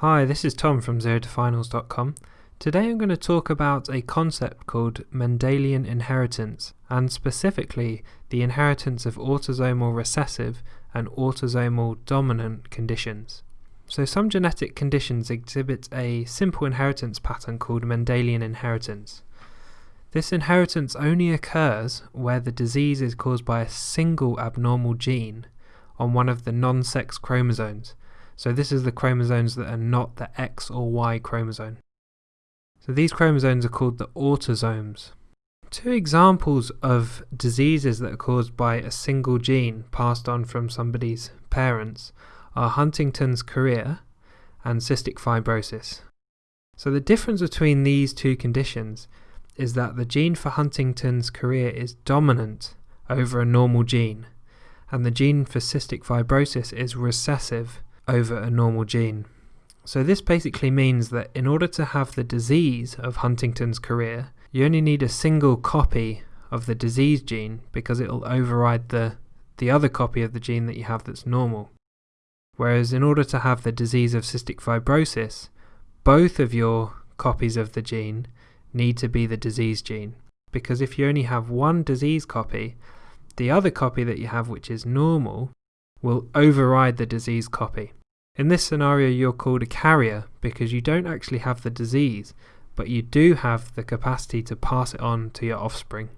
Hi, this is Tom from ZeroToFinals.com. Today I'm going to talk about a concept called Mendelian inheritance, and specifically the inheritance of autosomal recessive and autosomal dominant conditions. So some genetic conditions exhibit a simple inheritance pattern called Mendelian inheritance. This inheritance only occurs where the disease is caused by a single abnormal gene on one of the non-sex chromosomes. So this is the chromosomes that are not the X or Y chromosome. So these chromosomes are called the autosomes. Two examples of diseases that are caused by a single gene passed on from somebody's parents are Huntington's chorea and cystic fibrosis. So the difference between these two conditions is that the gene for Huntington's chorea is dominant over a normal gene, and the gene for cystic fibrosis is recessive over a normal gene. So this basically means that in order to have the disease of Huntington's chorea, you only need a single copy of the disease gene because it will override the, the other copy of the gene that you have that's normal. Whereas in order to have the disease of cystic fibrosis, both of your copies of the gene need to be the disease gene. Because if you only have one disease copy, the other copy that you have, which is normal, will override the disease copy. In this scenario, you're called a carrier because you don't actually have the disease, but you do have the capacity to pass it on to your offspring.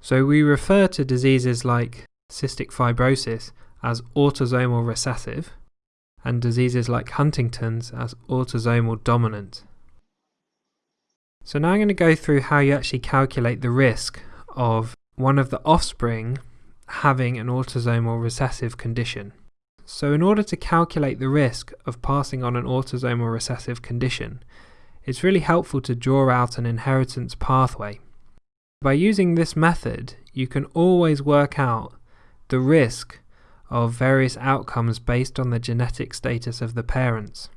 So we refer to diseases like cystic fibrosis as autosomal recessive, and diseases like Huntington's as autosomal dominant. So now I'm going to go through how you actually calculate the risk of one of the offspring having an autosomal recessive condition. So in order to calculate the risk of passing on an autosomal recessive condition, it's really helpful to draw out an inheritance pathway. By using this method, you can always work out the risk of various outcomes based on the genetic status of the parents.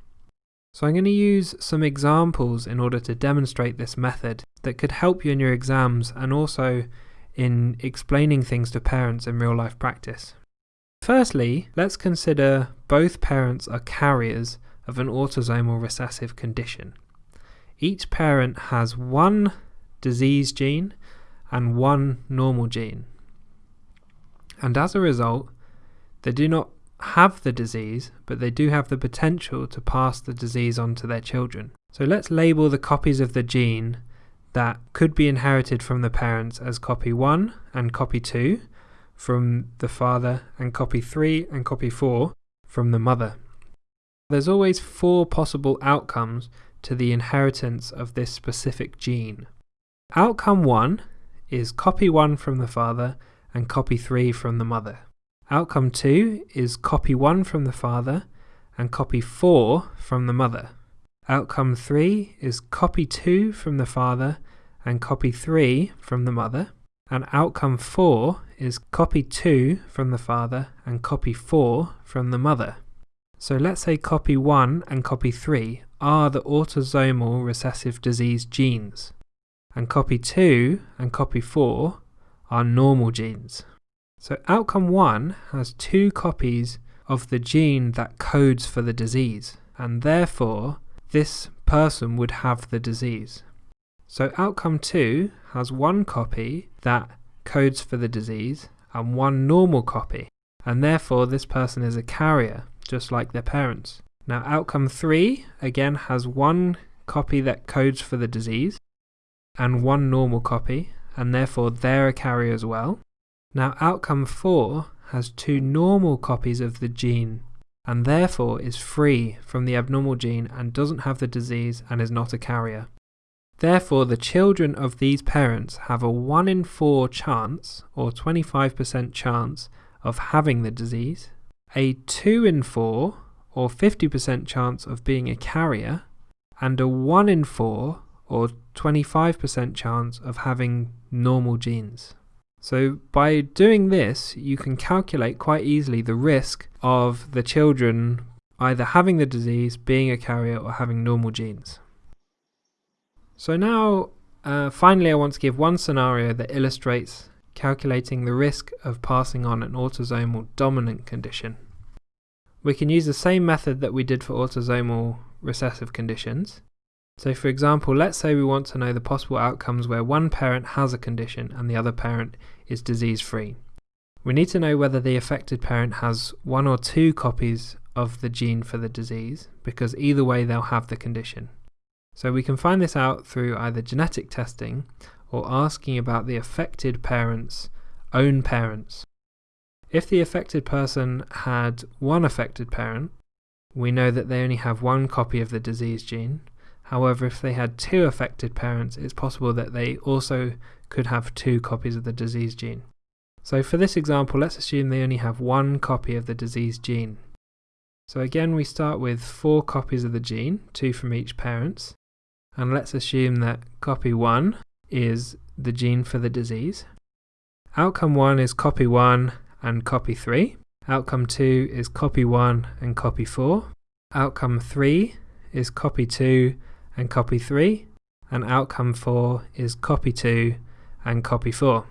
So I'm going to use some examples in order to demonstrate this method that could help you in your exams and also in explaining things to parents in real life practice. Firstly, let's consider both parents are carriers of an autosomal recessive condition. Each parent has one disease gene and one normal gene. And as a result, they do not have the disease, but they do have the potential to pass the disease on to their children. So let's label the copies of the gene that could be inherited from the parents as copy 1 and copy 2 from the father, and copy 3 and copy 4 from the mother. There's always four possible outcomes to the inheritance of this specific gene. Outcome 1 is copy 1 from the father and copy 3 from the mother. Outcome 2 is copy 1 from the father and copy 4 from the mother. Outcome 3 is copy 2 from the father and copy 3 from the mother. And outcome 4 is copy 2 from the father and copy 4 from the mother. So let's say copy 1 and copy 3 are the autosomal recessive disease genes, and copy 2 and copy 4 are normal genes. So outcome 1 has two copies of the gene that codes for the disease, and therefore this person would have the disease. So outcome 2 has one copy that codes for the disease and one normal copy, and therefore this person is a carrier, just like their parents. Now outcome 3 again has one copy that codes for the disease and one normal copy, and therefore they're a carrier as well. Now outcome 4 has two normal copies of the gene and therefore is free from the abnormal gene and doesn't have the disease and is not a carrier. Therefore, the children of these parents have a 1 in 4 chance, or 25% chance, of having the disease, a 2 in 4, or 50% chance of being a carrier, and a 1 in 4, or 25% chance of having normal genes. So by doing this, you can calculate quite easily the risk of the children either having the disease, being a carrier, or having normal genes. So now, uh, finally, I want to give one scenario that illustrates calculating the risk of passing on an autosomal dominant condition. We can use the same method that we did for autosomal recessive conditions. So for example, let's say we want to know the possible outcomes where one parent has a condition and the other parent is disease free. We need to know whether the affected parent has one or two copies of the gene for the disease, because either way they'll have the condition. So we can find this out through either genetic testing or asking about the affected parent's own parents. If the affected person had one affected parent, we know that they only have one copy of the disease gene. However, if they had two affected parents, it's possible that they also could have two copies of the disease gene. So for this example, let's assume they only have one copy of the disease gene. So again, we start with four copies of the gene, two from each parent, and let's assume that copy 1 is the gene for the disease. Outcome 1 is copy 1 and copy 3. Outcome 2 is copy 1 and copy 4. Outcome 3 is copy 2 and copy 3. And outcome 4 is copy 2 and copy 4.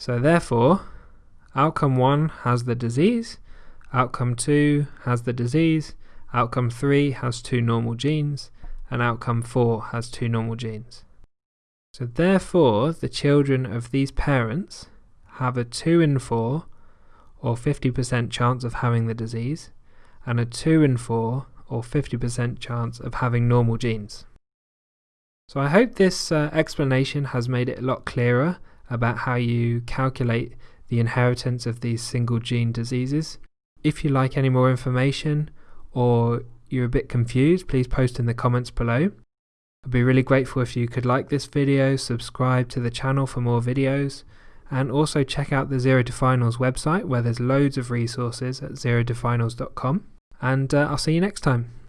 So therefore, outcome 1 has the disease, outcome 2 has the disease, outcome 3 has two normal genes, and outcome 4 has two normal genes. So therefore, the children of these parents have a 2 in 4 or 50% chance of having the disease, and a 2 in 4 or 50% chance of having normal genes. So I hope this uh, explanation has made it a lot clearer about how you calculate the inheritance of these single gene diseases. If you like any more information or you're a bit confused, please post in the comments below. I'd be really grateful if you could like this video, subscribe to the channel for more videos, and also check out the Zero to Finals website where there's loads of resources at zerotofinals.com. And uh, I'll see you next time.